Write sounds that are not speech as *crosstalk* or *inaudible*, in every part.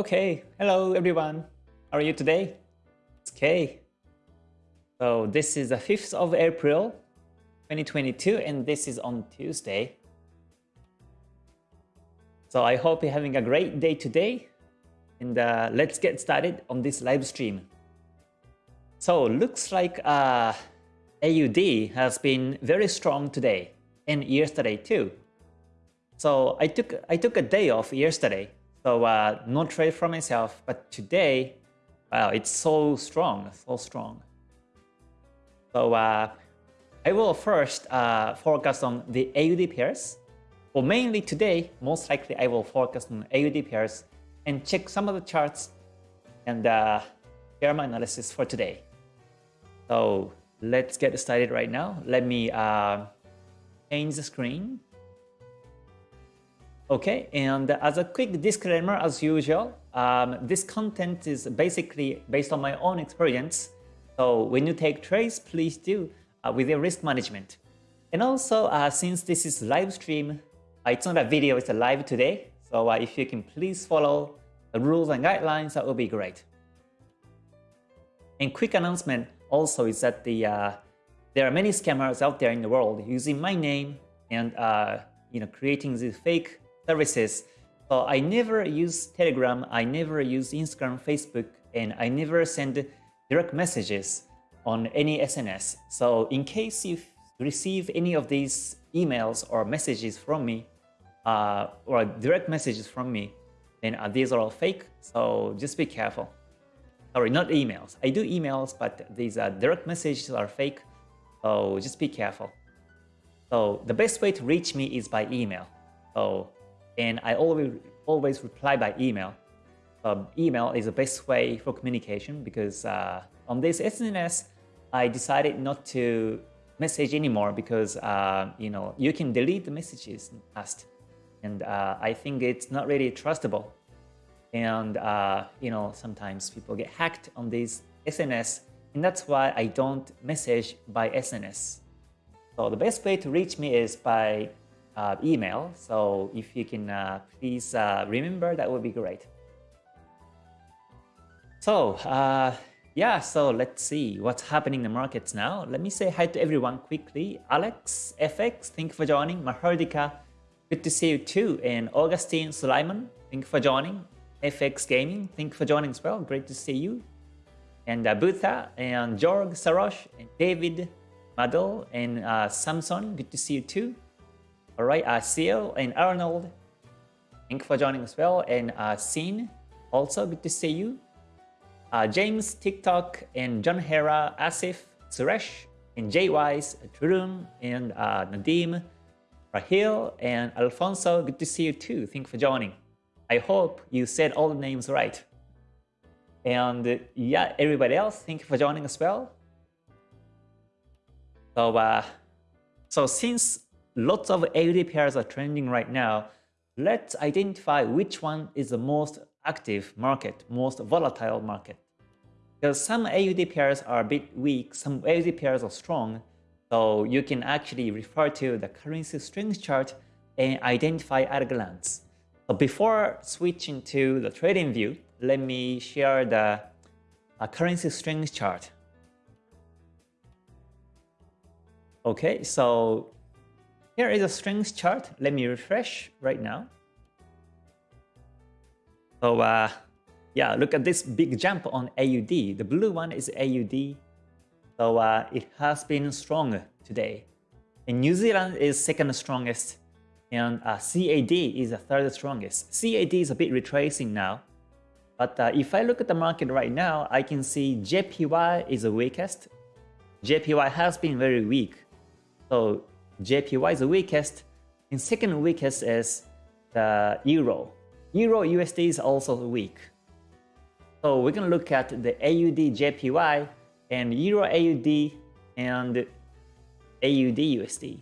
Okay, hello everyone. How are you today? It's Kay. So this is the 5th of April 2022 and this is on Tuesday. So I hope you're having a great day today and uh, let's get started on this live stream. So looks like uh, AUD has been very strong today and yesterday too. So I took I took a day off yesterday so uh, no trade for myself, but today, wow, it's so strong, so strong. So uh, I will first uh, focus on the AUD pairs. Well, mainly today, most likely I will focus on AUD pairs and check some of the charts and uh, share my analysis for today. So let's get started right now. Let me uh, change the screen. Okay, and as a quick disclaimer, as usual, um, this content is basically based on my own experience. So when you take trades, please do uh, with your risk management. And also, uh, since this is live stream, uh, it's not a video, it's a live today. So uh, if you can please follow the rules and guidelines, that would be great. And quick announcement also is that the uh, there are many scammers out there in the world using my name and uh, you know creating these fake services. So I never use Telegram, I never use Instagram, Facebook, and I never send direct messages on any SNS. So in case you receive any of these emails or messages from me, uh, or direct messages from me, then uh, these are all fake. So just be careful. Sorry, not emails. I do emails, but these uh, direct messages are fake. So just be careful. So the best way to reach me is by email. So and I always always reply by email. Um, email is the best way for communication because uh, on this SNS, I decided not to message anymore because uh, you know you can delete the messages past, and uh, I think it's not really trustable. And uh, you know sometimes people get hacked on this SNS, and that's why I don't message by SNS. So the best way to reach me is by uh, email. So if you can uh, please uh, remember, that would be great. So uh, yeah, so let's see what's happening in the markets now. Let me say hi to everyone quickly. Alex, FX, thank you for joining. Mahardika, good to see you too. And Augustine Sulaiman, thank you for joining. FX Gaming, thank you for joining as well. Great to see you. And uh, Butha, and Jorg Sarosh, and David, Madel, and uh, Samson, good to see you too. All right, uh, Seal and Arnold, thank you for joining as well. And uh, Scene, also good to see you. Uh, James, TikTok, and John Hera, Asif, Suresh, and Jay Wise, Turun, and uh, Nadim, Rahil, and Alfonso, good to see you too. Thank you for joining. I hope you said all the names right. And yeah, everybody else, thank you for joining as well. So, uh, so since lots of AUD pairs are trending right now. Let's identify which one is the most active market, most volatile market. Because some AUD pairs are a bit weak, some AUD pairs are strong, so you can actually refer to the currency strength chart and identify at a glance. So before switching to the trading view, let me share the uh, currency strength chart. Okay, so here is a strings chart. Let me refresh right now. So uh, yeah, look at this big jump on AUD. The blue one is AUD. So uh, it has been strong today. And New Zealand is second strongest. And uh, CAD is the third strongest. CAD is a bit retracing now. But uh, if I look at the market right now, I can see JPY is the weakest. JPY has been very weak. So JPY is the weakest. And second weakest is the Euro. Euro USD is also weak. So we're going to look at the AUD JPY and Euro AUD and AUD USD.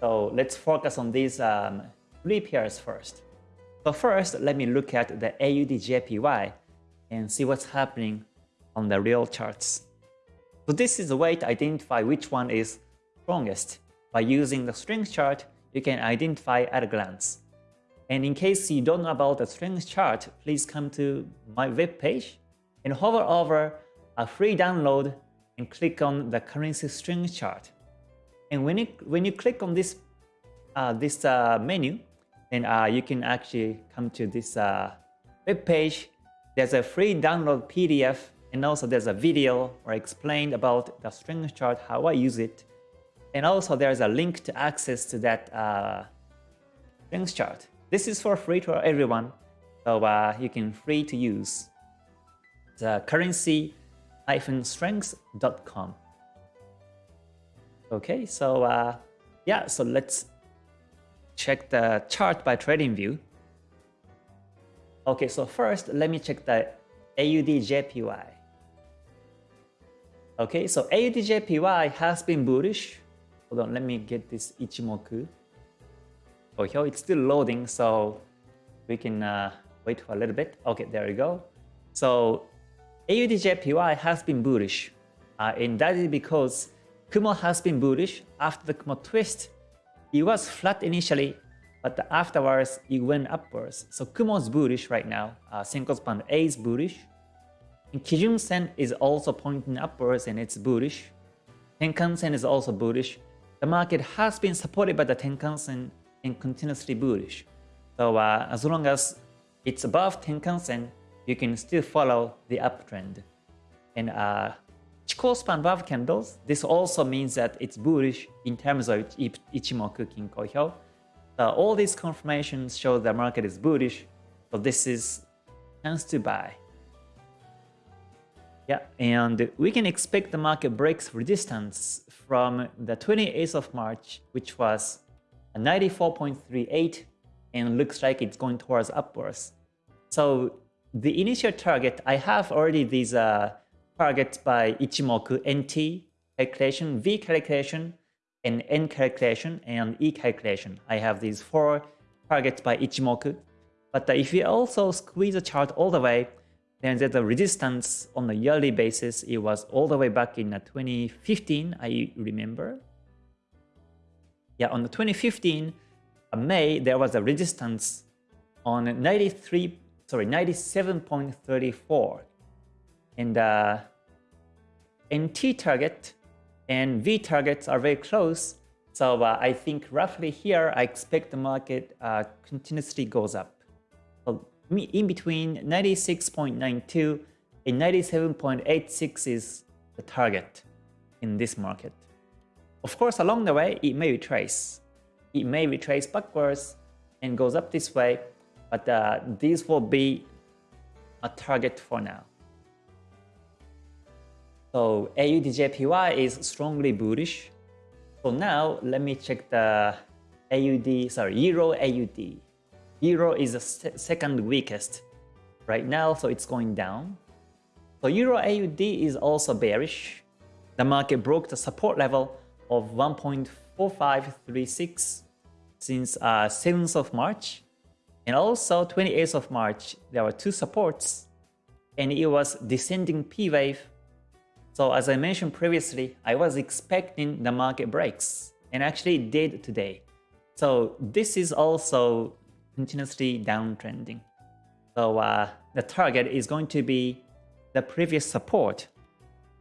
So let's focus on these um, three pairs first. So first, let me look at the AUD JPY and see what's happening on the real charts. So this is a way to identify which one is strongest. By using the strength chart, you can identify at a glance. And in case you don't know about the strength chart, please come to my web page and hover over a free download and click on the currency strength chart. And when you when you click on this uh, this uh, menu, then uh, you can actually come to this uh, web page. There's a free download PDF and also there's a video where I explained about the strength chart, how I use it. And also there's a link to access to that uh, strength chart. This is for free to everyone, so uh, you can free to use. The currency-strengths.com. Okay, so uh, yeah, so let's check the chart by TradingView. Okay, so first let me check the AUD-JPY. Okay, so AUD-JPY has been bullish. Hold on, let me get this Ichimoku. Oh, here it's still loading, so we can uh, wait for a little bit. Okay, there we go. So AUD-JPY has been bullish, uh, and that is because Kumo has been bullish after the Kumo twist. It was flat initially, but afterwards it went upwards. So Kumo is bullish right now. Uh, Senkou span A is bullish. And Kijun Sen is also pointing upwards and it's bullish. Tenkan Sen is also bullish. The market has been supported by the Tenkan Sen and continuously bullish. So uh, as long as it's above Tenkan Sen, you can still follow the uptrend. And uh, above candles, this also means that it's bullish in terms of Ichimoku Kinko. Uh, all these confirmations show the market is bullish, so this is chance to buy. Yeah, and we can expect the market breaks resistance from the 28th of March, which was 94.38 and looks like it's going towards upwards. So the initial target, I have already these uh, targets by Ichimoku NT calculation, V calculation, and N calculation, and E calculation. I have these four targets by Ichimoku. But uh, if you also squeeze the chart all the way, then there's a resistance on a yearly basis. It was all the way back in uh, 2015, I remember. Yeah, on the 2015 uh, May, there was a resistance on 93 sorry, 97.34. And uh, NT target and V targets are very close. So uh, I think roughly here, I expect the market uh, continuously goes up. In between 96.92 and 97.86 is the target in this market. Of course, along the way, it may retrace. It may retrace backwards and goes up this way, but uh, this will be a target for now. So AUD-JPY is strongly bullish. So now let me check the AUD, sorry, Euro AUD. Euro is the second weakest right now, so it's going down. So Euro AUD is also bearish. The market broke the support level of 1.4536 since uh, 7th of March and also 28th of March, there were two supports and it was descending P wave. So as I mentioned previously, I was expecting the market breaks and actually did today. So this is also continuously downtrending. So uh, the target is going to be the previous support.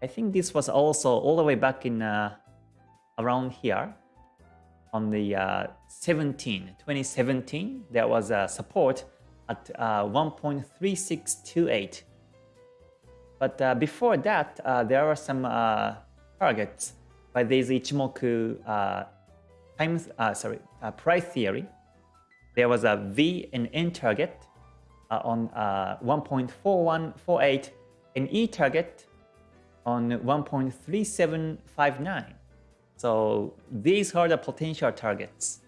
I think this was also all the way back in uh, around here on the uh, 17, 2017, there was a support at uh, 1.3628. But uh, before that, uh, there were some targets by this Ichimoku uh, time, sorry, price theory. There was a V and N target on 1.4148 and E target on 1.3759. So these are the potential targets.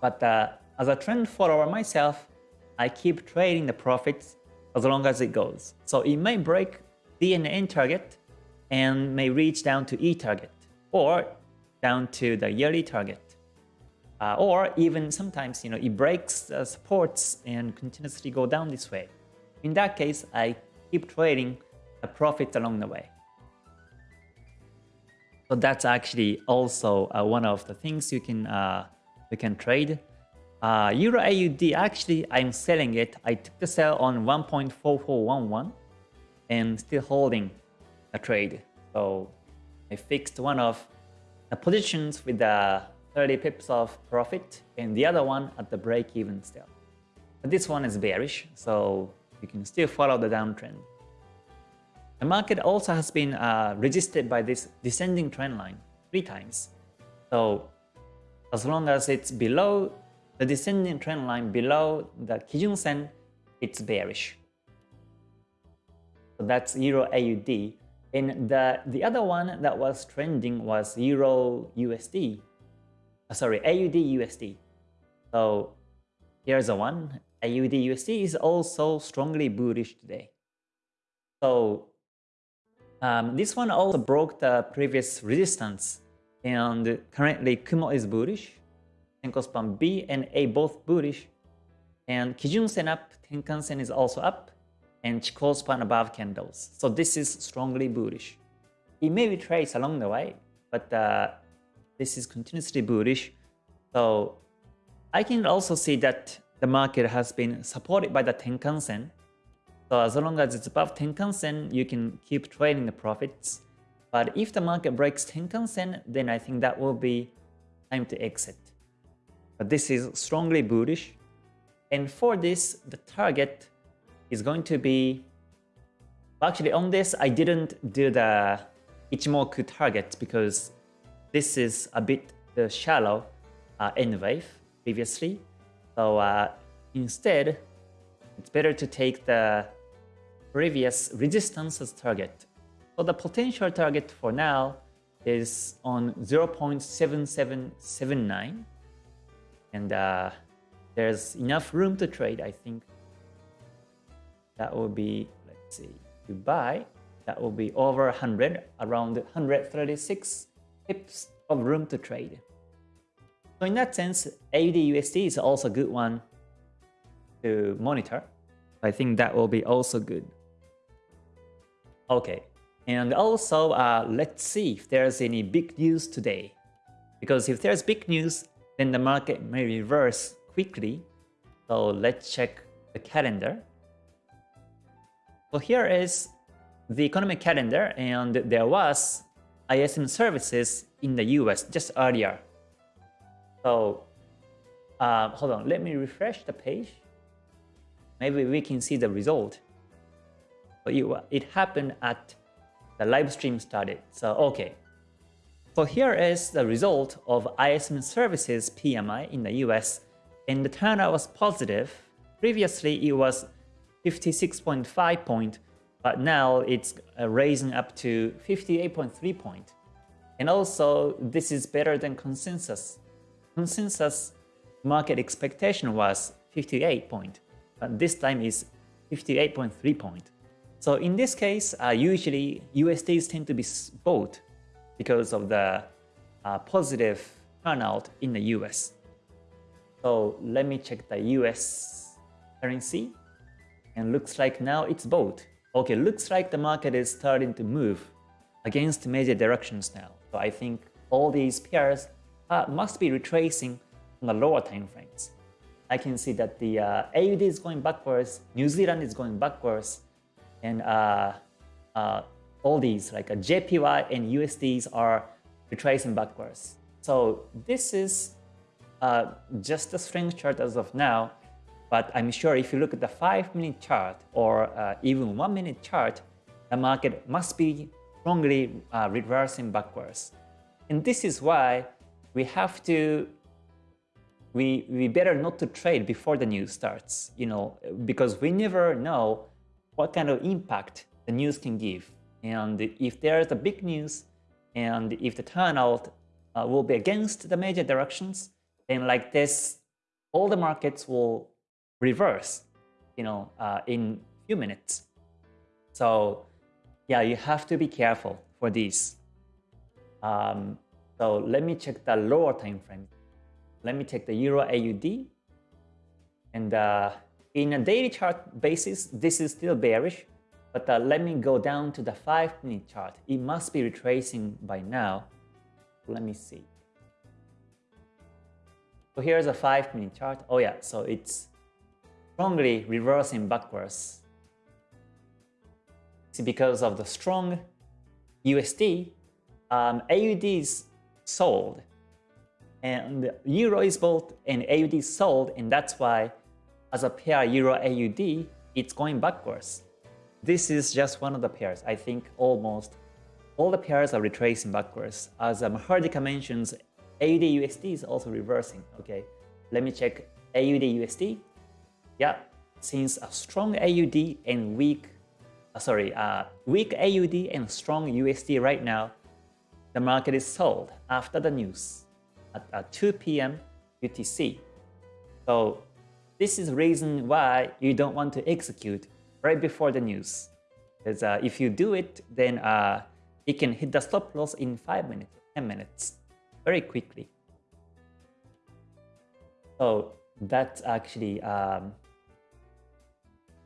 But uh, as a trend follower myself, I keep trading the profits as long as it goes. So it may break the and N target and may reach down to E target or down to the yearly target. Uh, or even sometimes, you know, it breaks the supports and continuously go down this way. In that case, I keep trading the profits along the way. So that's actually also uh, one of the things you can uh, you can trade. Uh, Euro AUD, actually, I'm selling it. I took the sell on 1.4411 and still holding a trade. So I fixed one of the positions with the 30 pips of profit and the other one at the break even still. But this one is bearish, so you can still follow the downtrend. The market also has been uh, resisted by this descending trend line three times. So as long as it's below the descending trend line below the Kijun Sen, it's bearish. So that's Euro AUD. And the, the other one that was trending was Euro USD. Uh, sorry, AUD USD. So here's the one. AUD USD is also strongly bullish today. So um, this one also broke the previous resistance and currently Kumo is bullish, Senkou span B and A both bullish, and Kijun Sen up, Tenkan Sen is also up, and Chikou above candles. So this is strongly bullish. It may be traced along the way, but uh, this is continuously bullish. So I can also see that the market has been supported by the Tenkan Sen so as long as it's above Tenkan Sen, you can keep trading the profits. But if the market breaks Tenkan Sen, then I think that will be time to exit. But this is strongly bullish. And for this, the target is going to be... Actually, on this, I didn't do the Ichimoku target because this is a bit the shallow uh, N wave previously. So uh, instead, it's better to take the previous resistance as target. So the potential target for now is on 0.7779 and uh, there's enough room to trade I think that will be let's see to buy that will be over 100 around 136 pips of room to trade so in that sense AUD USD is also a good one to monitor I think that will be also good Okay, and also uh, let's see if there's any big news today. Because if there's big news, then the market may reverse quickly. So let's check the calendar. So here is the economic calendar and there was ISM services in the US just earlier. So uh, hold on, let me refresh the page. Maybe we can see the result it, it happened at the live stream started. So, okay. So here is the result of ISM services PMI in the US, and the turnout was positive. Previously, it was 56.5 point, but now it's uh, raising up to 58.3 point. And also, this is better than consensus. Consensus market expectation was 58 point, but this time is 58.3 point. So in this case, uh, usually USDs tend to be bought because of the uh, positive turnout in the US. So let me check the US currency and looks like now it's bought. Okay, looks like the market is starting to move against major directions now. So I think all these pairs uh, must be retracing on the lower time frames. I can see that the uh, AUD is going backwards, New Zealand is going backwards, and uh, uh, all these like a JPY and USDs are retracing backwards. So this is uh, just a strength chart as of now, but I'm sure if you look at the 5 minute chart or uh, even 1 minute chart, the market must be strongly uh, reversing backwards. And this is why we have to we we better not to trade before the news starts, you know, because we never know what kind of impact the news can give. And if there's a big news and if the turnout uh, will be against the major directions, then like this, all the markets will reverse, you know, uh, in few minutes. So yeah, you have to be careful for this. Um, so let me check the lower time frame. Let me take the Euro AUD and uh, in a daily chart basis, this is still bearish, but uh, let me go down to the 5-minute chart. It must be retracing by now. Let me see. So here's a 5 minute chart. Oh yeah, so it's strongly reversing backwards. See, because of the strong USD, um, AUD is sold and Euro is bought and AUD is sold and that's why as a pair Euro AUD, it's going backwards. This is just one of the pairs. I think almost all the pairs are retracing backwards. As um, Hardika mentions, AUD USD is also reversing. Okay, let me check AUD USD. Yeah, since a strong AUD and weak, uh, sorry, uh, weak AUD and strong USD right now, the market is sold after the news at, at 2 p.m. UTC. So this is the reason why you don't want to execute right before the news. Because uh, if you do it, then uh, it can hit the stop loss in 5 minutes, 10 minutes, very quickly. So that's actually um,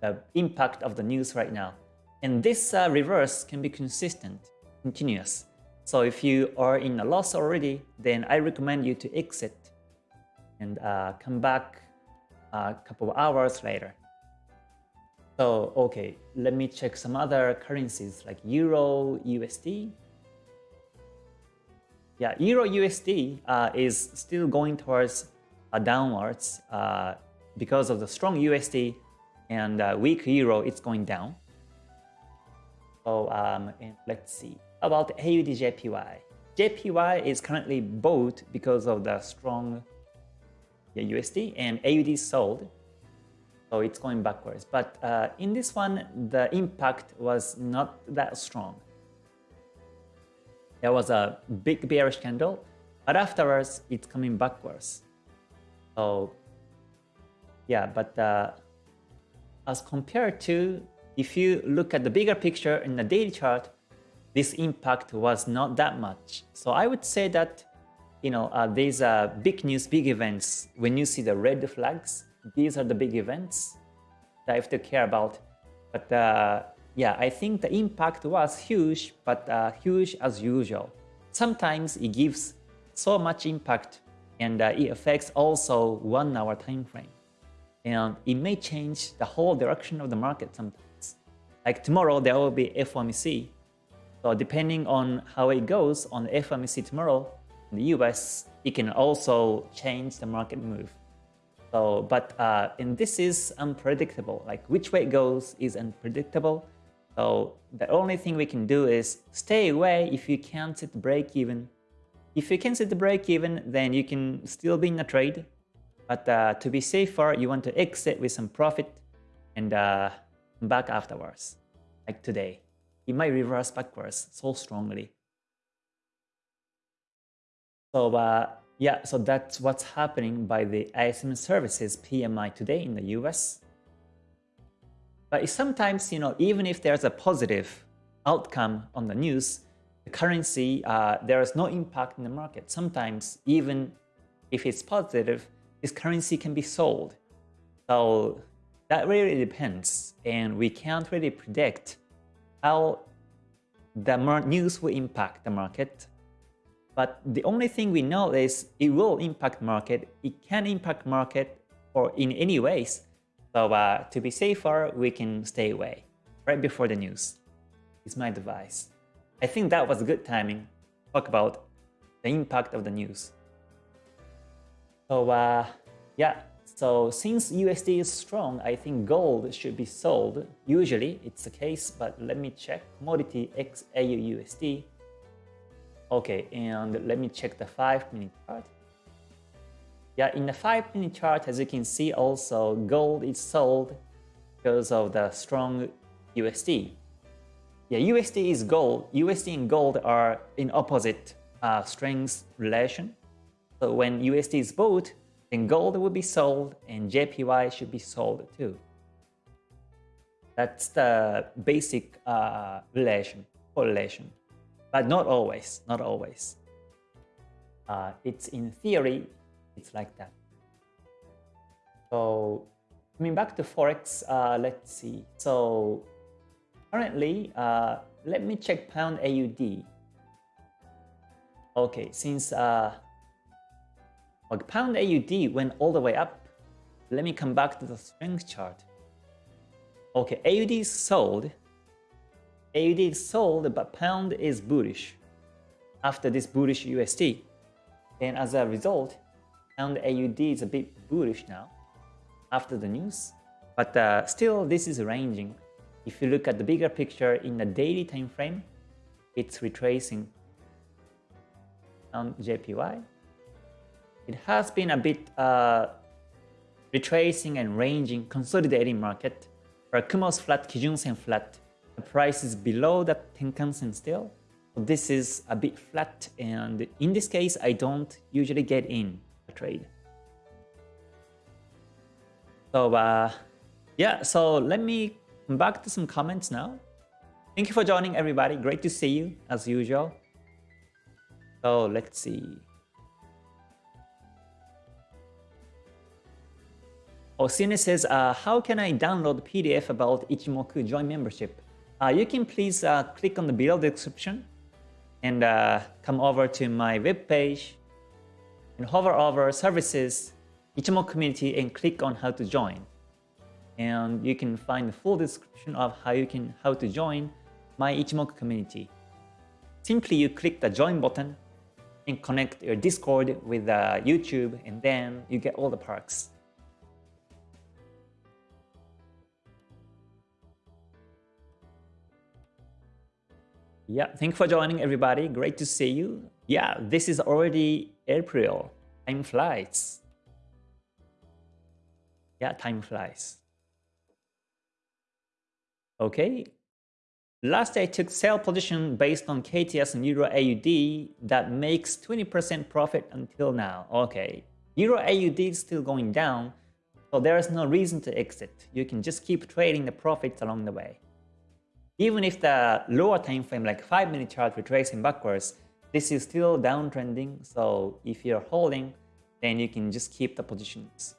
the impact of the news right now. And this uh, reverse can be consistent, continuous. So if you are in a loss already, then I recommend you to exit and uh, come back a couple of hours later. So, okay, let me check some other currencies like Euro USD. Yeah, Euro USD uh, is still going towards uh, downwards uh, because of the strong USD and uh, weak Euro, it's going down. So, um, let's see about AUD JPY. JPY is currently bought because of the strong USD and AUD sold so it's going backwards. But uh, in this one, the impact was not that strong. There was a big bearish candle, but afterwards it's coming backwards. So yeah, but uh, as compared to if you look at the bigger picture in the daily chart, this impact was not that much. So I would say that you know uh, these are big news, big events. When you see the red flags, these are the big events that I have to care about. But uh, yeah, I think the impact was huge, but uh, huge as usual. Sometimes it gives so much impact and uh, it affects also one hour time frame. And it may change the whole direction of the market sometimes. Like tomorrow, there will be FOMC. So depending on how it goes on FOMC tomorrow in the US, it can also change the market move. So, but uh, and this is unpredictable. Like which way it goes is unpredictable. So the only thing we can do is stay away if you can't set the break even. If you can set the break even, then you can still be in a trade. But uh, to be safer, you want to exit with some profit and uh, back afterwards, like today. It might reverse backwards so strongly. So uh, yeah, so that's what's happening by the ISM services PMI today in the US. But sometimes, you know, even if there's a positive outcome on the news, the currency, uh, there is no impact in the market. Sometimes, even if it's positive, this currency can be sold. So that really depends, and we can't really predict how the news will impact the market but the only thing we know is it will impact market. It can impact market or in any ways. So uh, to be safer, we can stay away right before the news. Is my advice. I think that was a good timing. Talk about the impact of the news. So uh, yeah, so since USD is strong, I think gold should be sold. Usually it's the case, but let me check. Commodity XAU USD Okay, and let me check the 5 minute chart. Yeah, in the 5 minute chart, as you can see also, gold is sold because of the strong USD. Yeah, USD is gold. USD and gold are in opposite uh, strength relation. So when USD is bought, then gold will be sold and JPY should be sold too. That's the basic uh, relation, correlation but not always, not always. Uh, it's in theory, it's like that. So coming back to Forex, uh, let's see. So currently, uh, let me check pound AUD. Okay, since uh, Like pound AUD went all the way up. Let me come back to the strength chart. Okay, AUD is sold. AUD is sold, but pound is bullish after this bullish USD. And as a result, pound AUD is a bit bullish now after the news. But uh, still, this is ranging. If you look at the bigger picture in the daily time frame, it's retracing on JPY. It has been a bit uh, retracing and ranging, consolidating market. For Kumo's flat, Kijun Sen flat, the price is below the Tenkan Sen still. This is a bit flat and in this case, I don't usually get in a trade. So uh, yeah, so let me come back to some comments now. Thank you for joining everybody. Great to see you as usual. So let's see. Osine says, uh, how can I download PDF about Ichimoku join membership? Uh, you can please uh, click on the below description and uh, come over to my webpage and hover over services, Ichimoku community and click on how to join. And you can find the full description of how you can how to join my Ichimoku community. Simply you click the join button and connect your Discord with uh, YouTube and then you get all the perks. Yeah, thank you for joining everybody. Great to see you. Yeah, this is already April. Time flies. Yeah, time flies. Okay. Last I took sell position based on KTS and Euro AUD that makes 20% profit until now. Okay. Euro AUD is still going down, so there is no reason to exit. You can just keep trading the profits along the way. Even if the lower time frame like 5 minute chart retracing backwards, this is still downtrending. So if you're holding, then you can just keep the positions.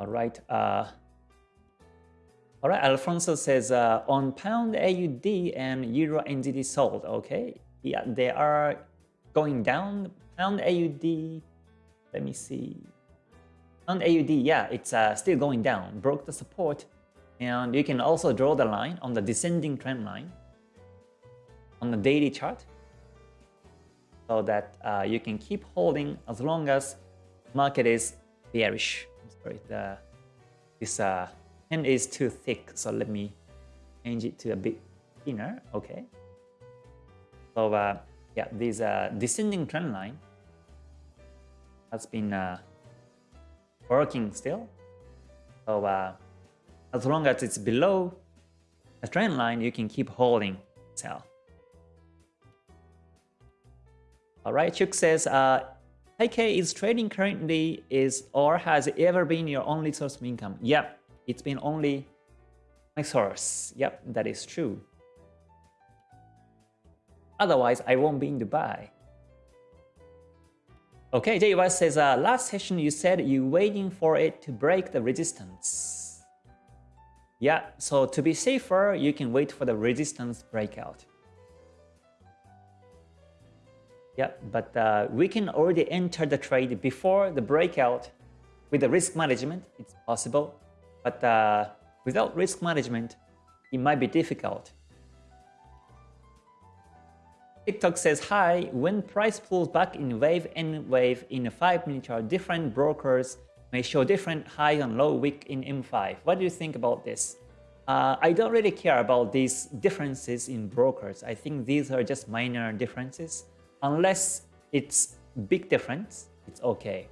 All right. Uh, all right. Alfonso says uh, on pound AUD and Euro NZD sold. Okay. Yeah, they are going down. Pound AUD. Let me see. On AUD, yeah, it's uh, still going down, broke the support. And you can also draw the line on the descending trend line on the daily chart so that uh, you can keep holding as long as market is bearish. Sorry, the, this uh, pen is too thick, so let me change it to a bit thinner. Okay. So uh, yeah, this uh, descending trend line has been uh, working still. So uh, as long as it's below a trend line, you can keep holding sell. All right, Chuk says, uh, Taikei is trading currently is or has ever been your only source of income? Yep, it's been only my source. Yep, that is true. Otherwise, I won't be in Dubai. Okay, JY says, uh, last session you said you're waiting for it to break the resistance. Yeah, so to be safer, you can wait for the resistance breakout. Yeah, but uh, we can already enter the trade before the breakout with the risk management. It's possible, but uh, without risk management, it might be difficult. TikTok says, hi, when price pulls back in wave and wave in a 5 minute chart, different brokers may show different high and low week in M5. What do you think about this? Uh, I don't really care about these differences in brokers. I think these are just minor differences. Unless it's big difference, it's okay.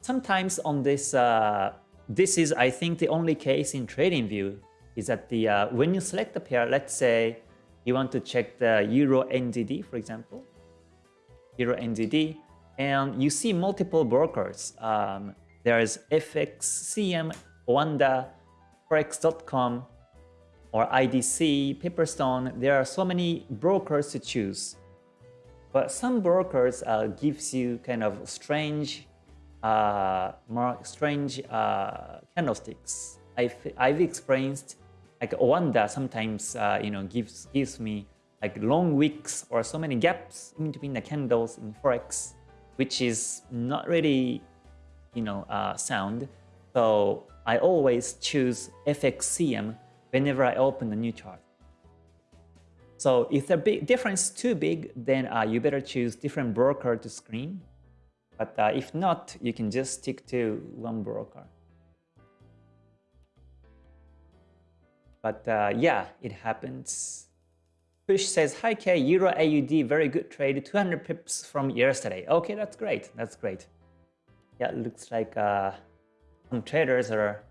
Sometimes on this, uh, this is I think the only case in TradingView is that the uh, when you select a pair, let's say you want to check the Euro NZD, for example, Euro NZD, and you see multiple brokers. Um, there's FX, CM, Oanda, Forex.com, or IDC, Pepperstone. There are so many brokers to choose. But some brokers uh, gives you kind of strange, uh, more strange uh, candlesticks. I've, I've experienced like Oanda sometimes uh, you know gives gives me like long wicks or so many gaps in between the candles in Forex, which is not really, you know, uh, sound. So I always choose FXCM whenever I open a new chart. So if the big difference is too big, then uh, you better choose different broker to screen. But uh, if not, you can just stick to one broker. But uh, yeah, it happens. Push says, Hi K, Euro AUD, very good trade, 200 pips from yesterday. Okay, that's great, that's great. Yeah, looks like uh, some traders are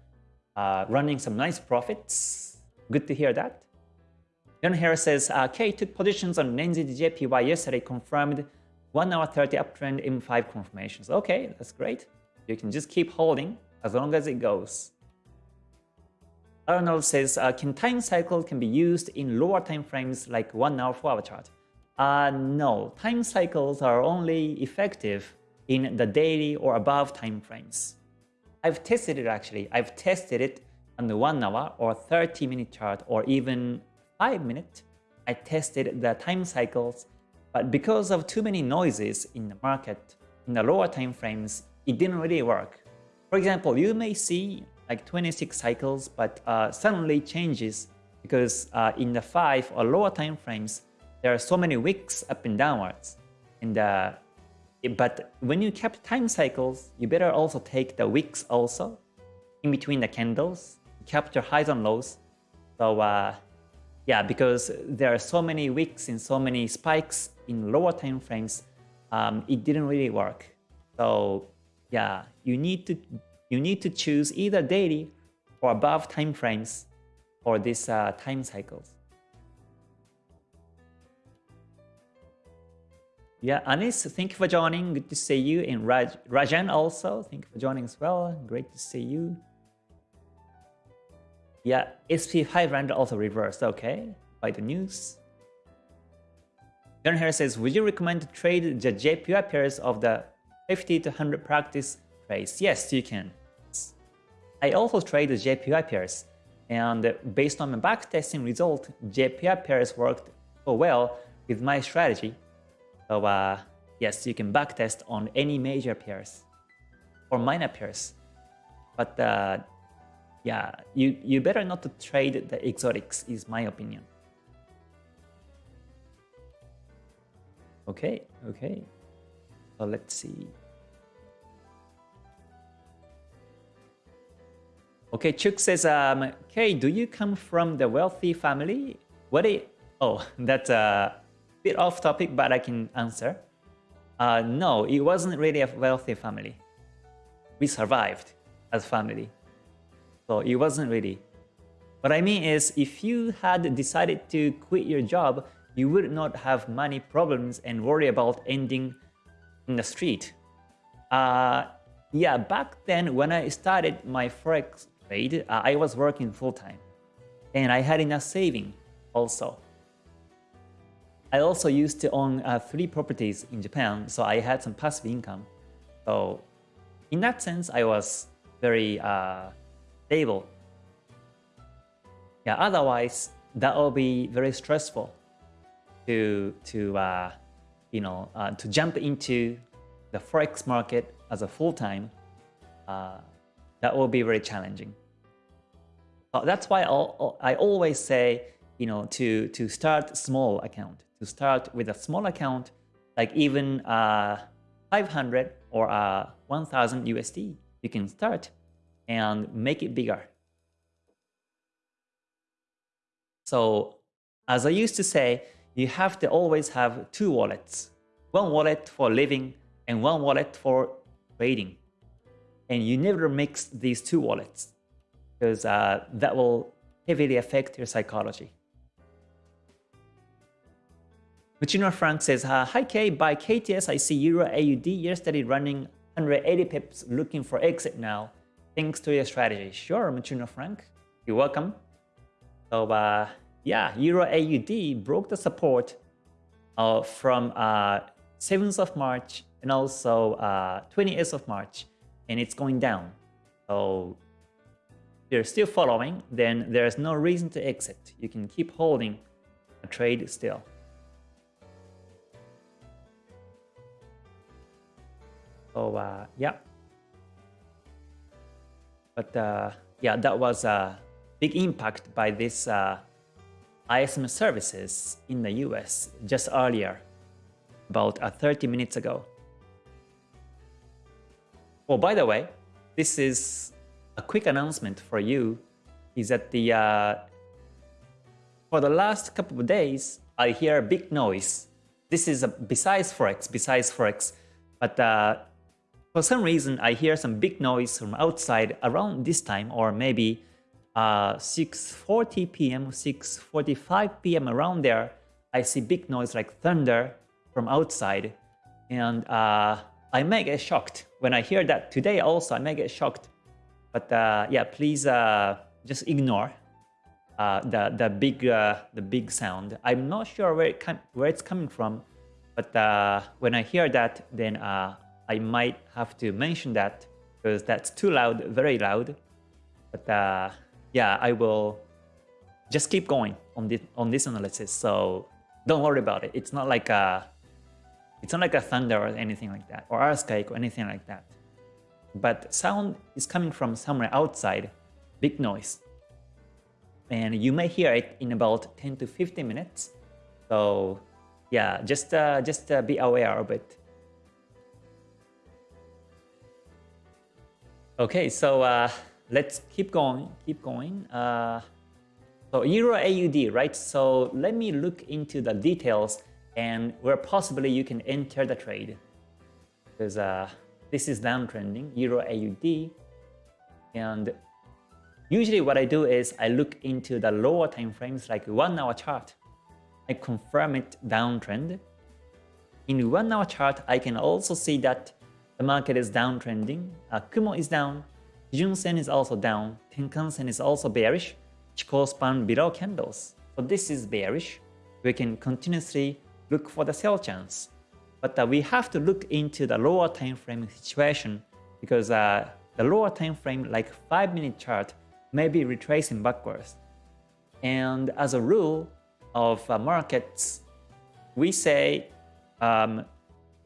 uh, running some nice profits. Good to hear that. John Harris says, uh, K took positions on NZJPY yesterday, confirmed 1 hour 30 uptrend in 5 confirmations. Okay, that's great. You can just keep holding as long as it goes. Arnold says, uh, can time cycle can be used in lower time frames like 1 hour 4 hour chart? Uh, no, time cycles are only effective in the daily or above time frames. I've tested it actually. I've tested it on the 1 hour or 30 minute chart or even 5 minute. I tested the time cycles, but because of too many noises in the market, in the lower time frames, it didn't really work. For example, you may see like 26 cycles, but uh, suddenly changes because uh, in the 5 or lower time frames, there are so many wicks up and downwards. And uh, But when you kept time cycles, you better also take the wicks also in between the candles, capture highs and lows. So uh, yeah, because there are so many wicks and so many spikes in lower time frames, um, it didn't really work. So yeah, you need to you need to choose either daily or above time frames for these uh, time cycles. Yeah, Anis, thank you for joining. Good to see you. And Raj, Rajan also, thank you for joining as well. Great to see you. Yeah, SP500 also reversed. Okay, by the news. John here says, would you recommend to trade the JPY pairs of the 50 to 100 practice trades? Yes, you can. I also trade the JPY pairs, and based on my backtesting result, JPY pairs worked so well with my strategy. So uh, yes, you can backtest on any major pairs or minor pairs. But uh, yeah, you, you better not to trade the exotics is my opinion. Okay, okay. So let's see. Okay, Chuk says, um, okay, do you come from the wealthy family? What a, oh, *laughs* that's a bit off topic, but I can answer. Uh, no, it wasn't really a wealthy family. We survived as family. So it wasn't really. What I mean is, if you had decided to quit your job, you would not have money problems and worry about ending in the street. Uh, yeah, back then when I started my Forex uh, I was working full-time. And I had enough saving also. I also used to own uh, three properties in Japan, so I had some passive income. So in that sense, I was very uh, stable. Yeah, otherwise, that will be very stressful to, to uh, you know, uh, to jump into the Forex market as a full-time. That will be very challenging. Uh, that's why I'll, I always say, you know, to, to start small account, to start with a small account, like even uh, 500 or uh, 1000 USD, you can start and make it bigger. So as I used to say, you have to always have two wallets. One wallet for living and one wallet for trading. And you never mix these two wallets because uh, that will heavily affect your psychology. Muchino Frank says, uh, Hi K, by KTS I see Euro AUD yesterday running 180 pips looking for exit now. Thanks to your strategy. Sure, Muchino Frank. You're welcome. So uh, yeah, Euro AUD broke the support uh, from uh, 7th of March and also uh, 28th of March and it's going down. So you're still following, then there's no reason to exit. You can keep holding a trade still. So uh, yeah. But uh, yeah, that was a big impact by this uh, ISM services in the US just earlier, about uh, 30 minutes ago. Oh, by the way, this is a quick announcement for you, is that the uh, for the last couple of days, I hear a big noise. This is a, besides Forex, besides Forex, but uh, for some reason I hear some big noise from outside around this time, or maybe uh, 6.40 p.m., 6.45 p.m. around there, I see big noise like thunder from outside. And uh, I may get shocked. When I hear that today also, I may get shocked. But uh, yeah, please uh, just ignore uh, the the big uh, the big sound. I'm not sure where it where it's coming from, but uh, when I hear that, then uh, I might have to mention that because that's too loud, very loud. But uh, yeah, I will just keep going on this on this analysis. So don't worry about it. It's not like a it's not like a thunder or anything like that, or earthquake or anything like that. But sound is coming from somewhere outside, big noise. And you may hear it in about 10 to 15 minutes. So yeah, just uh, just uh, be aware of it. Okay, so uh, let's keep going, keep going. Uh, so Euro AUD, right? So let me look into the details and where possibly you can enter the trade. Because uh, this is downtrending, Euro AUD. And usually what I do is I look into the lower time frames like one hour chart. I confirm it downtrend. In one hour chart, I can also see that the market is downtrending. Uh, Kumo is down, Kijun Sen is also down, Tenkan Sen is also bearish, Chikou span below candles. So this is bearish. We can continuously look for the sell chance. But uh, we have to look into the lower time frame situation because uh, the lower time frame like 5 minute chart may be retracing backwards. And as a rule of uh, markets, we say um,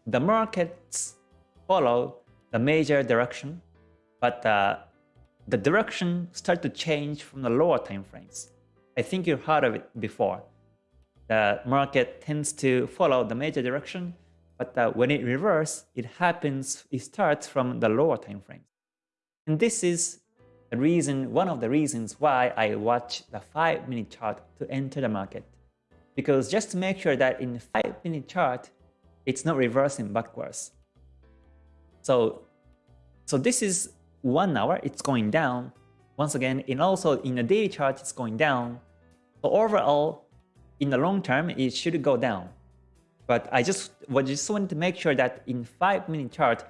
the markets follow the major direction but uh, the direction start to change from the lower time frames. I think you've heard of it before. The market tends to follow the major direction, but uh, when it reverses, it happens, it starts from the lower time frames. And this is the reason, one of the reasons why I watch the 5 minute chart to enter the market. Because just to make sure that in 5 minute chart, it's not reversing backwards. So, so this is one hour, it's going down. Once again, and also in the daily chart, it's going down. So overall, in the long term, it should go down. But I just, well, just wanted to make sure that in 5 minute chart,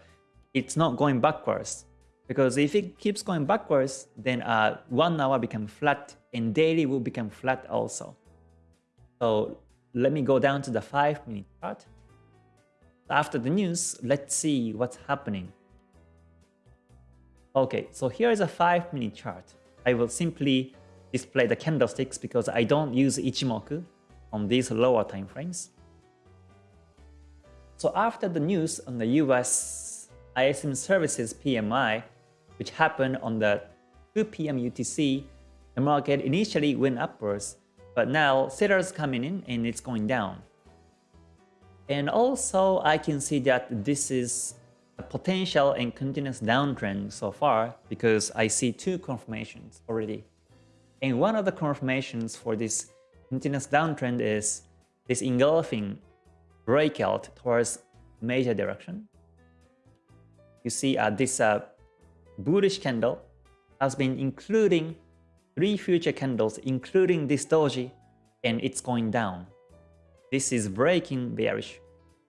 it's not going backwards. Because if it keeps going backwards, then uh, 1 hour become flat and daily will become flat also. So let me go down to the 5 minute chart. After the news, let's see what's happening. Okay, so here is a 5 minute chart. I will simply display the candlesticks because I don't use Ichimoku on these lower time frames. So after the news on the US ISM services PMI, which happened on the 2 p.m. UTC, the market initially went upwards, but now sellers coming in and it's going down. And also I can see that this is a potential and continuous downtrend so far because I see two confirmations already. And one of the confirmations for this continuous downtrend is this engulfing breakout towards major direction. You see uh, this uh, bullish candle has been including three future candles, including this doji, and it's going down. This is breaking bearish.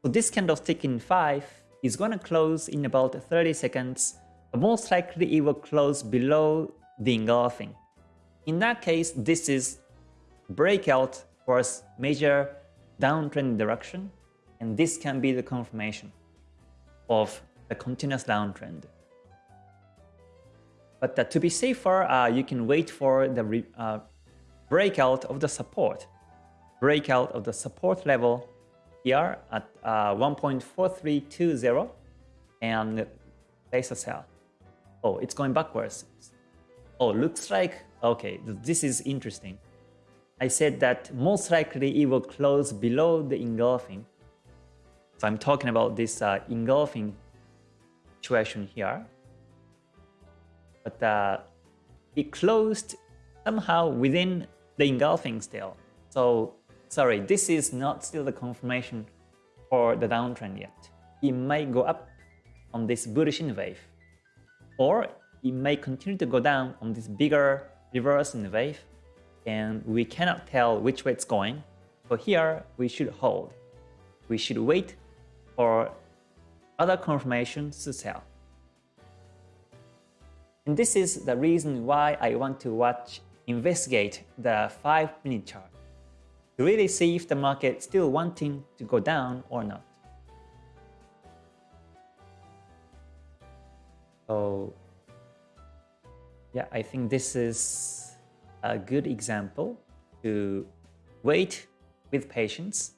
So this candlestick in 5 is going to close in about 30 seconds, but most likely it will close below the engulfing. In that case, this is breakout towards major downtrend direction, and this can be the confirmation of the continuous downtrend. But uh, to be safer, uh, you can wait for the uh, breakout of the support, breakout of the support level here at uh, 1.4320 and place a sell. Oh, it's going backwards. Oh, looks like, okay, this is interesting. I said that most likely it will close below the engulfing. So I'm talking about this uh, engulfing situation here. But uh, it closed somehow within the engulfing still. So sorry, this is not still the confirmation for the downtrend yet. It might go up on this bullish wave. Or it may continue to go down on this bigger reverse in wave and we cannot tell which way it's going. So here we should hold. We should wait for other confirmations to sell. And this is the reason why I want to watch, investigate the 5 minute chart to really see if the market still wanting to go down or not. So yeah, I think this is a good example to wait with patience.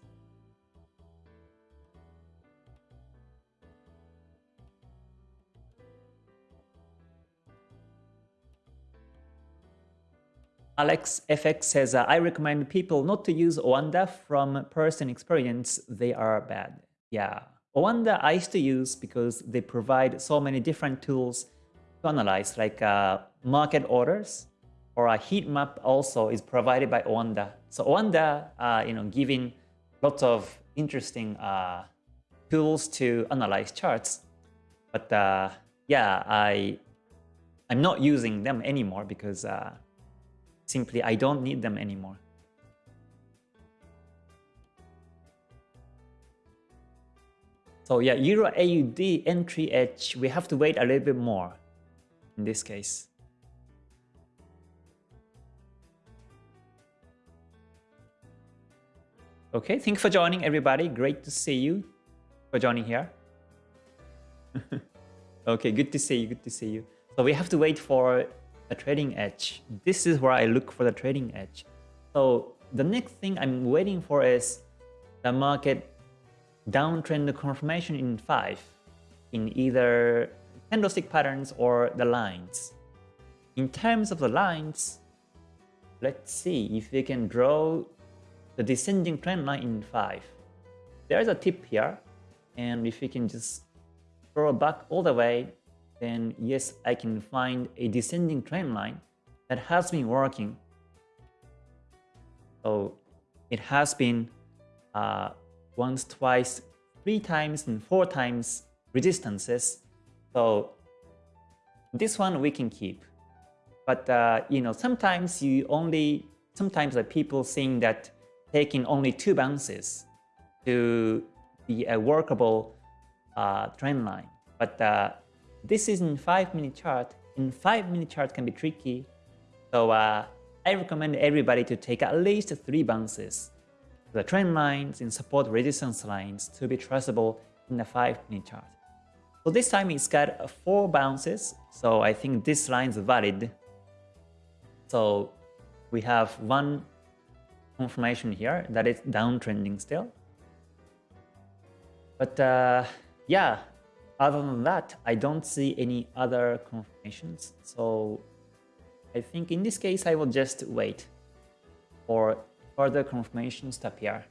Alex FX says, uh, I recommend people not to use Oanda from personal experience. They are bad. Yeah, Oanda I used to use because they provide so many different tools to analyze like uh, market orders or a heat map also is provided by Oanda. So Oanda, uh, you know, giving lots of interesting uh, tools to analyze charts. But uh, yeah, I I'm not using them anymore because uh, simply I don't need them anymore. So yeah, Euro AUD entry edge, we have to wait a little bit more in this case. Okay, thank you for joining everybody. Great to see you for joining here. *laughs* okay, good to see you, good to see you. So we have to wait for a trading edge. This is where I look for the trading edge. So the next thing I'm waiting for is the market downtrend confirmation in 5 in either candlestick patterns or the lines. In terms of the lines, let's see if we can draw the descending trend line in 5. There's a tip here, and if we can just draw back all the way, then yes, I can find a descending trend line that has been working. So it has been uh, once, twice, three times, and four times resistances. So this one we can keep. But uh, you know, sometimes you only, sometimes the people saying that taking only two bounces to be a workable uh, trend line. But uh, this is in 5 minute chart. In 5 minute chart can be tricky. So uh, I recommend everybody to take at least 3 bounces the trend lines and support resistance lines to be traceable in the 5 minute chart. So this time it's got 4 bounces, so I think this line is valid. So we have one confirmation here that it's downtrending still. But uh, yeah, other than that, I don't see any other confirmations. So I think in this case, I will just wait for further confirmations to appear.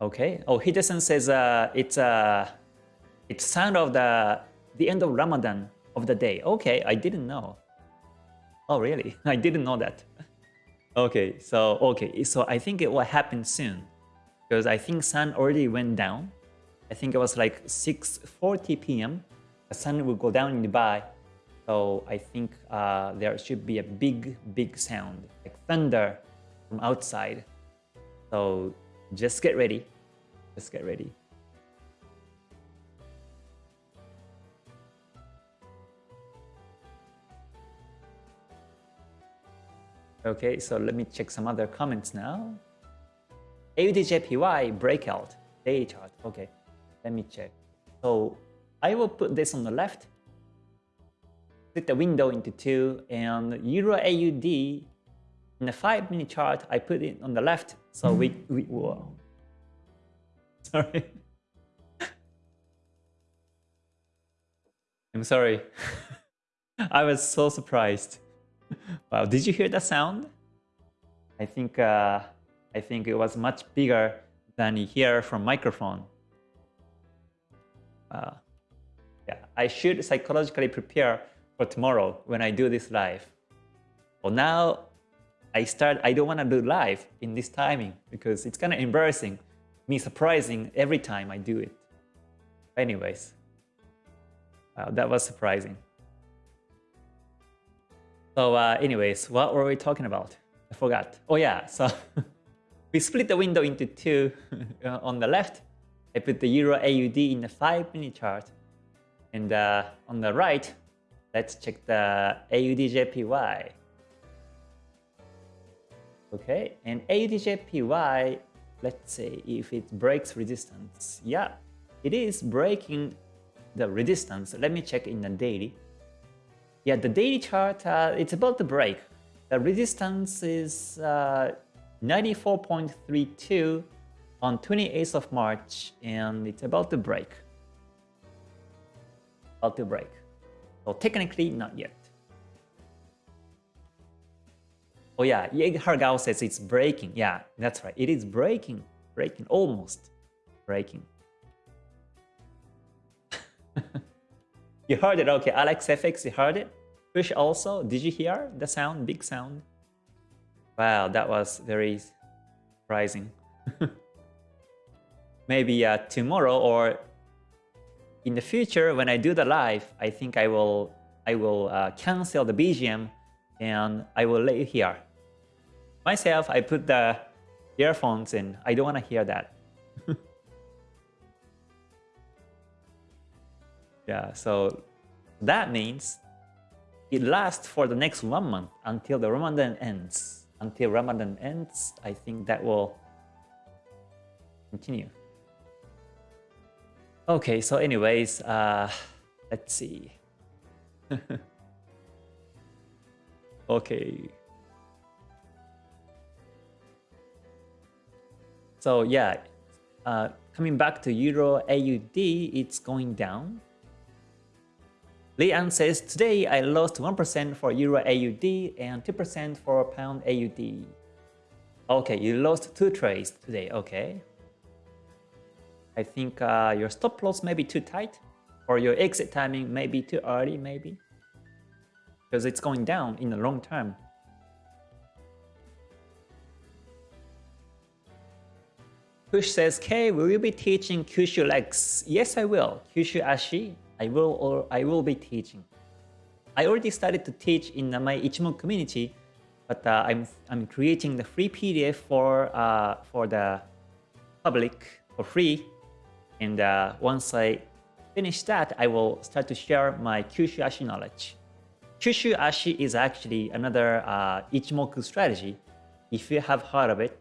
Okay. Oh, Hidesan says uh, it's uh, it's sound of the the end of Ramadan of the day. Okay, I didn't know. Oh, really? *laughs* I didn't know that. okay, so okay, so I think it will happen soon because I think sun already went down. I think it was like 6:40 p.m. The sun will go down in Dubai so I think uh, there should be a big, big sound, like thunder from outside. So just get ready. Just get ready. Okay, so let me check some other comments now. AUDJPY breakout daily chart. Okay, let me check. So I will put this on the left split the window into two and Euro AUD in the 5 minute chart I put it on the left so we, we whoa. *laughs* sorry. I'm sorry. *laughs* I was so surprised. *laughs* Wow, did you hear that sound? I think uh, I think it was much bigger than you hear from microphone. Uh, yeah, I should psychologically prepare for tomorrow when I do this live. Well, now I start. I don't want to do live in this timing because it's kind of embarrassing, me surprising every time I do it. Anyways, wow, that was surprising. So uh, anyways, what were we talking about? I forgot. Oh yeah, so *laughs* we split the window into two. *laughs* on the left, I put the Euro AUD in the 5 minute chart. And uh, on the right, let's check the AUD JPY. Okay, and AUD JPY, let's say if it breaks resistance. Yeah, it is breaking the resistance. Let me check in the daily. Yeah, the daily chart, uh, it's about to break. The resistance is uh, 94.32 on 28th of March, and it's about to break. About to break. So technically, not yet. Oh yeah, Hargao says it's breaking. Yeah, that's right. It is breaking. Breaking. Almost breaking. *laughs* You heard it, okay. Alex FX, you heard it? Fish also, did you hear the sound, big sound? Wow, that was very surprising. *laughs* Maybe uh, tomorrow or in the future when I do the live, I think I will I will uh, cancel the BGM and I will let you hear. Myself, I put the earphones in. I don't want to hear that. Yeah, so that means it lasts for the next one month until the Ramadan ends. Until Ramadan ends, I think that will continue. Okay, so anyways, uh, let's see. *laughs* okay. So yeah, uh, coming back to Euro AUD, it's going down. Lian says, today I lost 1% for Euro AUD and 2% for Pound AUD. Okay, you lost two trades today, okay. I think uh, your stop loss may be too tight or your exit timing may be too early maybe because it's going down in the long term. Push says, K, will you be teaching Kyushu legs? Yes, I will. Kyushu Ashi I will or I will be teaching. I already started to teach in my Ichimoku community, but uh, I'm I'm creating the free PDF for uh, for the public for free, and uh, once I finish that, I will start to share my Kyushu Ashi knowledge. Kyushu Ashi is actually another uh, Ichimoku strategy. If you have heard of it,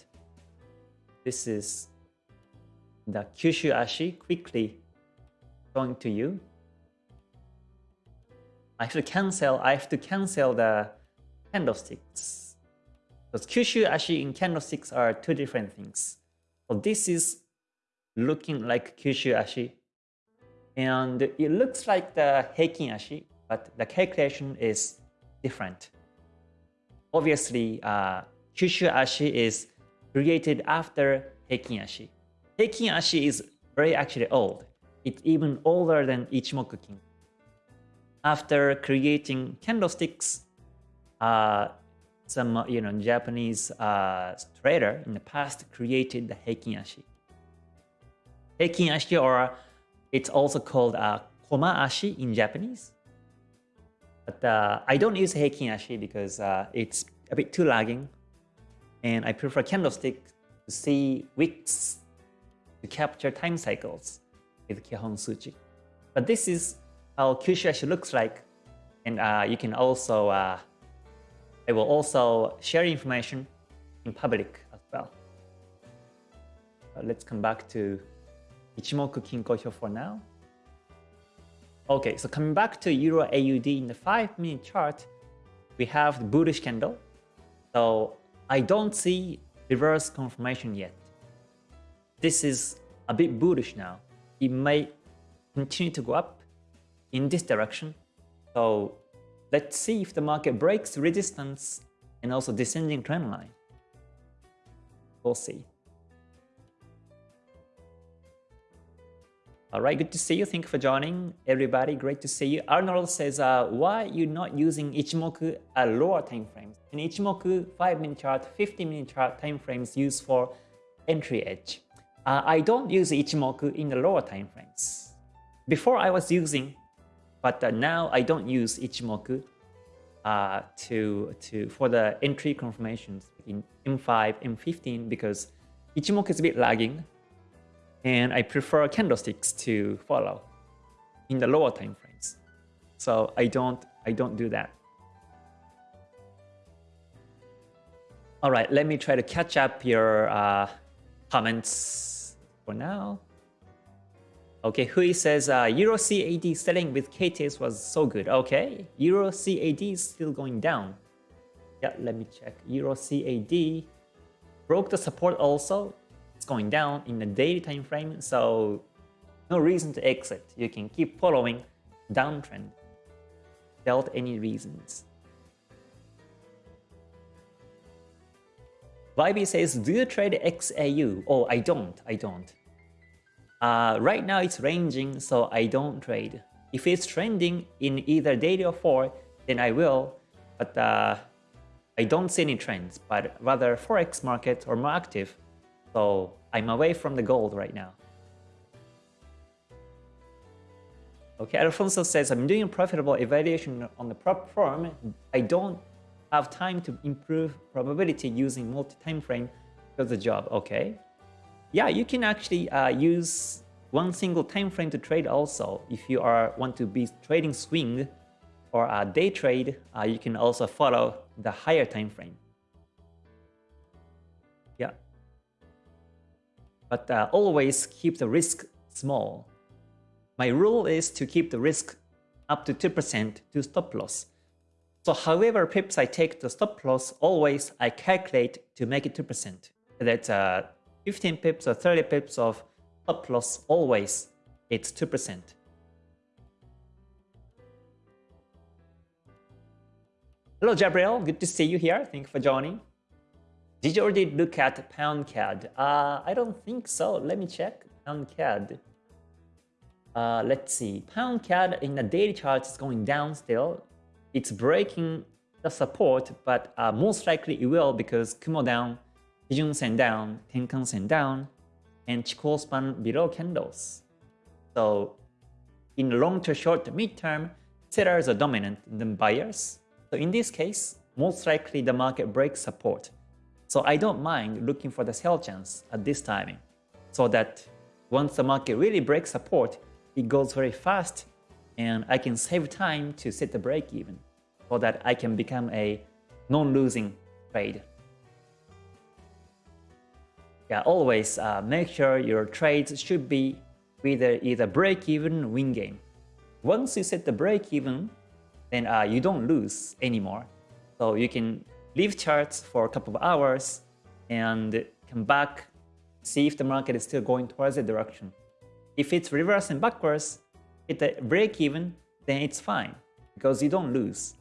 this is the Kyushu Ashi quickly going to you. I have to cancel, I have to cancel the candlesticks. Because Kyushu Ashi and candlesticks are two different things. So this is looking like Kyushu Ashi. And it looks like the Heikin Ashi, but the calculation is different. Obviously, uh, Kyushu Ashi is created after Heikin Ashi. Heikin Ashi is very actually old. It's even older than Ichimoku Kin after creating candlesticks, uh, some you know Japanese uh, trader in the past created the Heikin Ashi. Heikin Ashi, or it's also called uh, Koma Ashi in Japanese. But uh, I don't use Heikin Ashi because uh, it's a bit too lagging, and I prefer candlestick to see wicks to capture time cycles with Kihon Suchi. But this is how Kyushu looks like. And uh, you can also, uh, I will also share information in public as well. Uh, let's come back to Ichimoku Kinko Hyo for now. Okay, so coming back to Euro AUD in the 5 minute chart, we have the bullish candle. So I don't see reverse confirmation yet. This is a bit bullish now. It may continue to go up in this direction. So let's see if the market breaks resistance and also descending trend line. We'll see. All right, good to see you. Thank you for joining, everybody. Great to see you. Arnold says, uh, why you not using Ichimoku at lower time frames? In Ichimoku 5-minute chart, 15-minute chart time frames used for entry edge. Uh, I don't use Ichimoku in the lower time frames. Before I was using, but uh, now I don't use Ichimoku uh, to to for the entry confirmations in M5, M15 because Ichimoku is a bit lagging and I prefer candlesticks to follow in the lower time frames. So I don't I don't do that. All right, let me try to catch up your uh, comments for now. Okay, Hui says uh, Euro CAD selling with KTS was so good. Okay, Euro CAD is still going down. Yeah, let me check. Euro CAD broke the support also it's going down in the daily time frame, so no reason to exit. You can keep following downtrend without any reasons. YB says, do you trade XAU? Oh, I don't, I don't. Uh, right now it's ranging, so I don't trade. If it's trending in either daily or 4, then I will, but uh, I don't see any trends, but rather Forex market are more active so I'm away from the gold right now. Okay, Alfonso says, I'm doing a profitable evaluation on the prop firm. I don't have time to improve probability using multi-time frame for the job. Okay. Yeah, you can actually uh, use one single time frame to trade also. If you are want to be trading swing or a day trade, uh, you can also follow the higher time frame. Yeah. But uh, always keep the risk small. My rule is to keep the risk up to 2% to stop loss. So however pips I take the stop loss, always I calculate to make it 2%. That's uh, 15 pips or 30 pips of stop loss, always it's 2%. Hello Gabriel, good to see you here. Thank you for joining. Did you already look at pound CAD? Uh, I don't think so. Let me check. Pound CAD. Uh, let's see. Pound CAD in the daily chart is going down still. It's breaking the support, but uh, most likely it will because Kumo down, Kijun Sen down, Tenkan Sen down, and span below candles. So in long to short to mid-term, sellers are dominant than buyers. So in this case, most likely the market breaks support. So I don't mind looking for the sell chance at this timing so that once the market really breaks support, it goes very fast and I can save time to set the break even so that I can become a non-losing trade. Yeah, always uh, make sure your trades should be either either break even win game. Once you set the break even, then uh, you don't lose anymore. So you can leave charts for a couple of hours and come back, see if the market is still going towards the direction. If it's reversing backwards, hit the break even, then it's fine because you don't lose.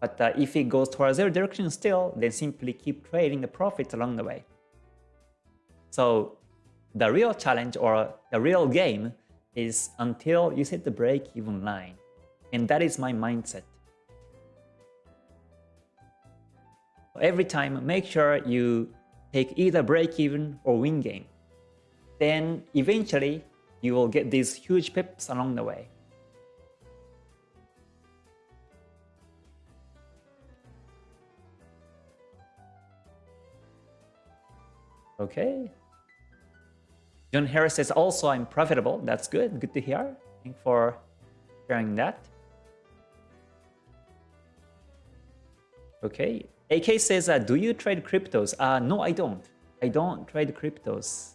But uh, if it goes towards the direction still, then simply keep trading the profits along the way. So the real challenge or the real game is until you hit the break-even line. And that is my mindset. every time make sure you take either break even or win game. Then eventually you will get these huge pips along the way. Okay. John Harris says also I'm profitable. That's good. Good to hear. Thanks for sharing that. Okay. AK says, uh, do you trade cryptos? Uh, no, I don't. I don't trade cryptos.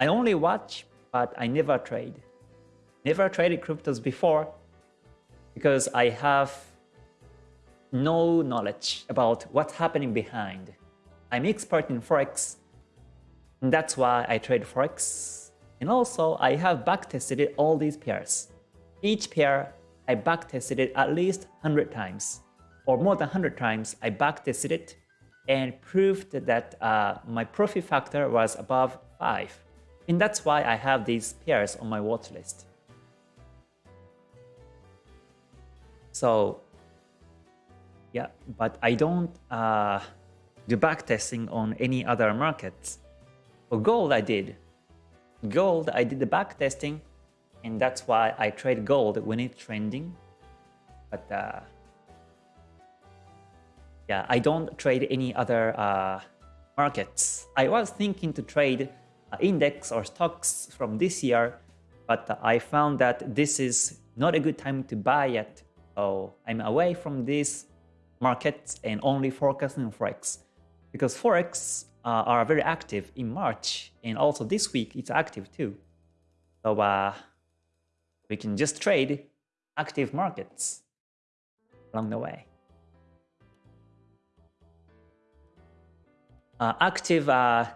I only watch, but I never trade. Never traded cryptos before because I have no knowledge about what's happening behind. I'm expert in Forex, that's why I trade Forex. And also, I have backtested all these pairs. Each pair, I backtested it at least 100 times. Or more than 100 times, I backtested it and proved that uh, my profit factor was above 5. And that's why I have these pairs on my watch list. So yeah, but I don't uh, do backtesting on any other markets. For gold, I did. Gold, I did the back testing, and that's why I trade gold when it's trending. But uh, yeah, I don't trade any other uh, markets. I was thinking to trade uh, index or stocks from this year, but I found that this is not a good time to buy yet. So I'm away from these markets and only focusing on Forex. Because Forex uh, are very active in March and also this week it's active too. So uh, we can just trade active markets along the way. Uh, active uh,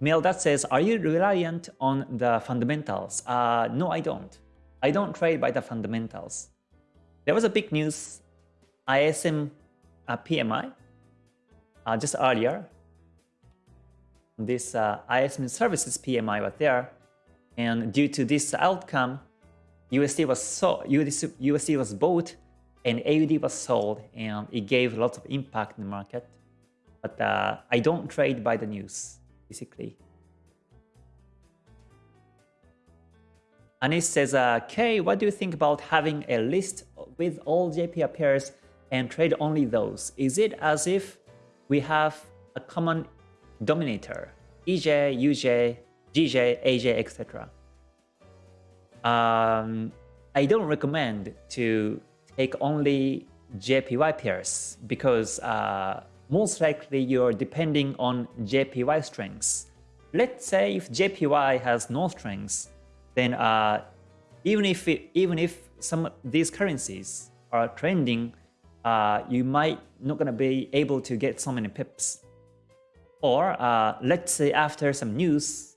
mail that says, are you reliant on the fundamentals? Uh, no, I don't. I don't trade by the fundamentals. There was a big news, ISM uh, PMI, uh, just earlier. This uh, ISM services PMI was there, and due to this outcome, USD was so USD, was bought and AUD was sold, and it gave lots of impact in the market. But uh, I don't trade by the news, basically. Anis says, uh, Kay, what do you think about having a list with all JPY pairs and trade only those? Is it as if we have a common dominator, EJ, UJ, GJ, AJ, etc.? Um, I don't recommend to take only JPY pairs because uh, most likely you're depending on JPY strengths. Let's say if JPY has no strengths, then uh, even if it, even if some of these currencies are trending, uh, you might not gonna be able to get so many pips. Or uh, let's say after some news,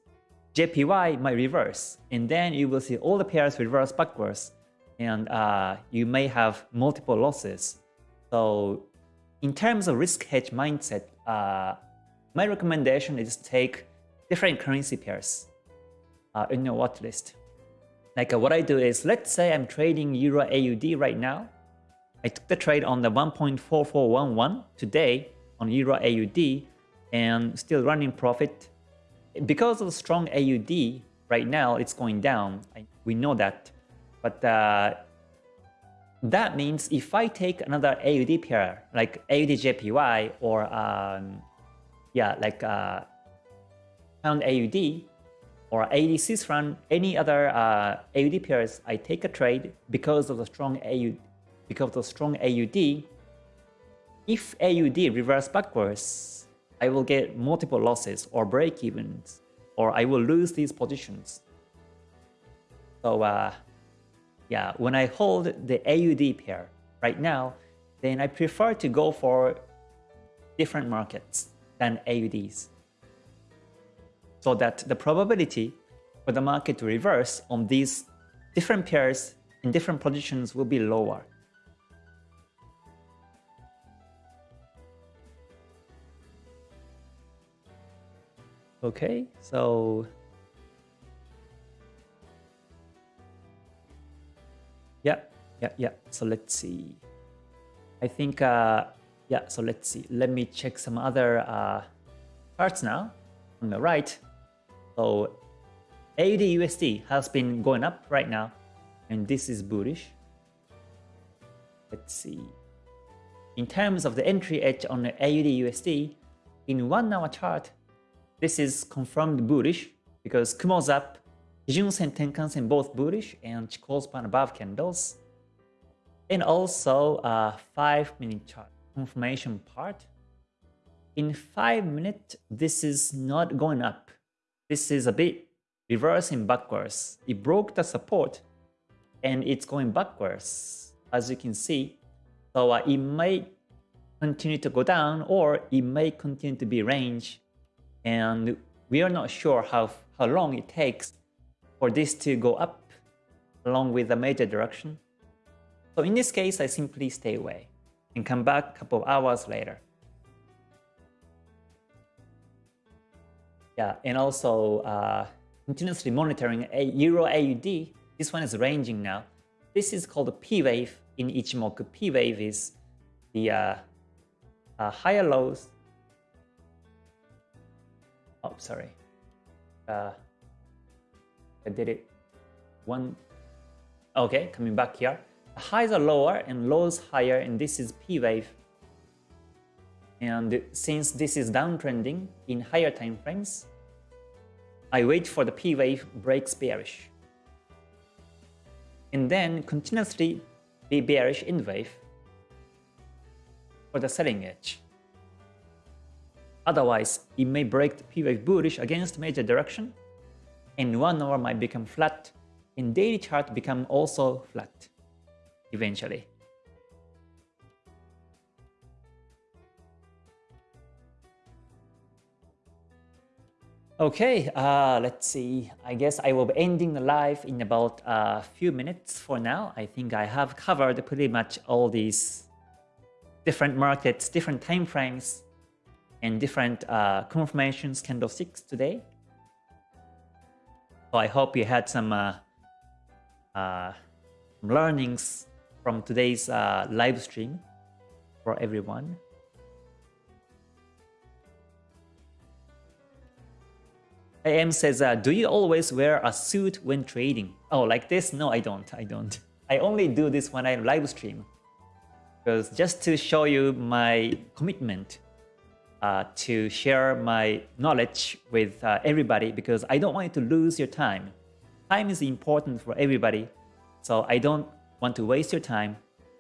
JPY might reverse, and then you will see all the pairs reverse backwards, and uh, you may have multiple losses. So in terms of risk hedge mindset, uh, my recommendation is take different currency pairs uh, in your watch list. Like uh, what I do is, let's say I'm trading Euro AUD right now. I took the trade on the 1.4411 today on Euro AUD and still running profit. Because of the strong AUD right now, it's going down. I, we know that. But uh, that means if I take another AUD pair, like AUD JPY or um, yeah, like uh, pound AUD or AUD franc, any other uh, AUD pairs, I take a trade because of the strong AUD. Because of the strong AUD, if AUD reverse backwards, I will get multiple losses or break evens, or I will lose these positions. So uh, yeah, when I hold the AUD pair right now, then I prefer to go for different markets than AUDs. So that the probability for the market to reverse on these different pairs in different positions will be lower. Okay, so Yeah, yeah, yeah. So let's see. I think, uh, yeah, so let's see. Let me check some other uh, charts now on the right. So AUD USD has been going up right now, and this is bullish. Let's see. In terms of the entry edge on the AUD USD, in one hour chart, this is confirmed bullish because Kumo's up Kijun-sen, Tenkan-sen both bullish and Chikou span above candles. And also a 5 minute chart confirmation part. In 5 minutes, this is not going up. This is a bit reversing backwards. It broke the support and it's going backwards as you can see. So uh, it may continue to go down or it may continue to be range and we are not sure how, how long it takes for this to go up along with the major direction. So in this case, I simply stay away and come back a couple of hours later. Yeah, and also uh, continuously monitoring a Euro AUD. This one is ranging now. This is called a P wave in Ichimoku. P wave is the uh, uh, higher lows. Oh, sorry. Uh, I did it one. Okay, coming back here. Highs are lower and lows higher, and this is P wave. And since this is downtrending in higher time frames, I wait for the P wave breaks bearish. And then continuously be bearish in wave for the selling edge. Otherwise, it may break the P wave bullish against major direction, and one hour might become flat, and daily chart become also flat eventually. Okay, uh, let's see. I guess I will be ending the live in about a few minutes for now. I think I have covered pretty much all these different markets, different time frames, and different uh, confirmations candlesticks today. So I hope you had some uh, uh, learnings from today's uh, live stream for everyone. AM says, uh, do you always wear a suit when trading? Oh, like this? No, I don't. I don't. *laughs* I only do this when I live stream. Because just to show you my commitment uh, to share my knowledge with uh, everybody because I don't want you to lose your time. Time is important for everybody. So I don't want to waste your time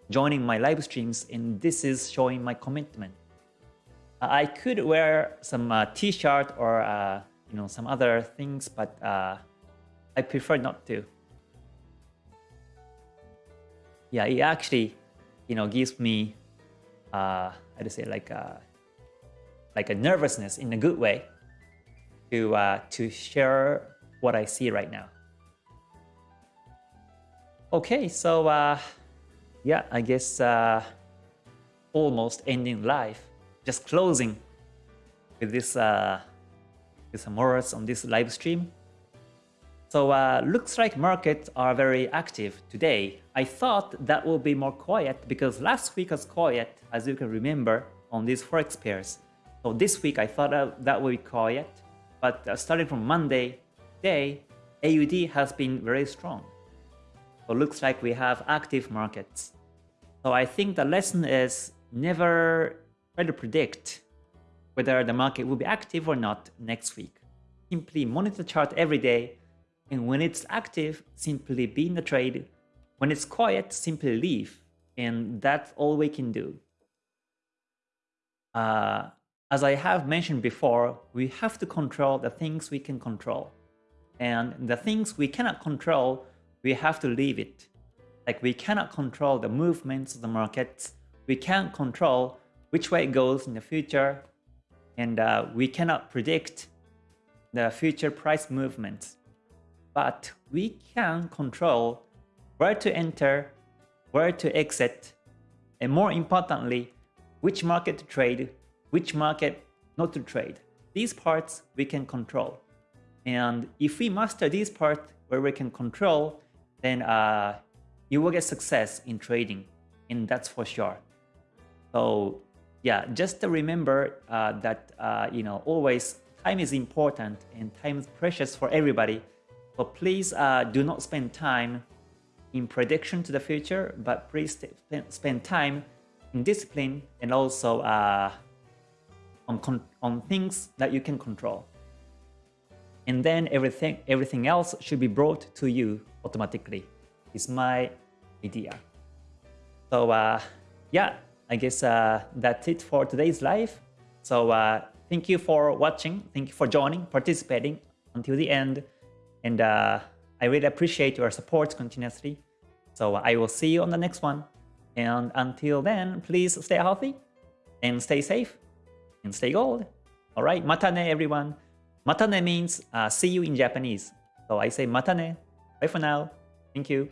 joining my live streams and this is showing my commitment. Uh, I could wear some uh, t-shirt or uh, you know some other things, but I prefer not to. Yeah, it actually you know gives me uh, to say like like a nervousness in a good way to uh, to share what I see right now. Okay, so uh, yeah, I guess uh, almost ending live, just closing with this uh, with some words on this live stream. So uh, looks like markets are very active today. I thought that will be more quiet because last week was quiet, as you can remember, on these forex pairs. So this week I thought that would be quiet, but uh, starting from Monday day, AUD has been very strong. So looks like we have active markets. So I think the lesson is never try to predict whether the market will be active or not next week. Simply monitor the chart every day, and when it's active, simply be in the trade. When it's quiet, simply leave, and that's all we can do. Uh, as I have mentioned before, we have to control the things we can control. And the things we cannot control, we have to leave it. Like we cannot control the movements of the markets. We can't control which way it goes in the future and uh, we cannot predict the future price movements. But we can control where to enter, where to exit, and more importantly, which market to trade, which market not to trade. These parts we can control. And if we master these parts where we can control, then uh, you will get success in trading, and that's for sure. So yeah, just remember uh, that uh, you know always time is important and time is precious for everybody. But please uh, do not spend time in prediction to the future, but please spend time in discipline and also uh, on on things that you can control. And then everything everything else should be brought to you automatically. Is my idea. So uh, yeah, I guess uh, that's it for today's live. So uh, thank you for watching. Thank you for joining, participating until the end. And uh, I really appreciate your support continuously. So I will see you on the next one. And until then, please stay healthy and stay safe and stay gold. All right, matane everyone. Matane means uh, see you in Japanese. So I say matane. Bye for now. Thank you.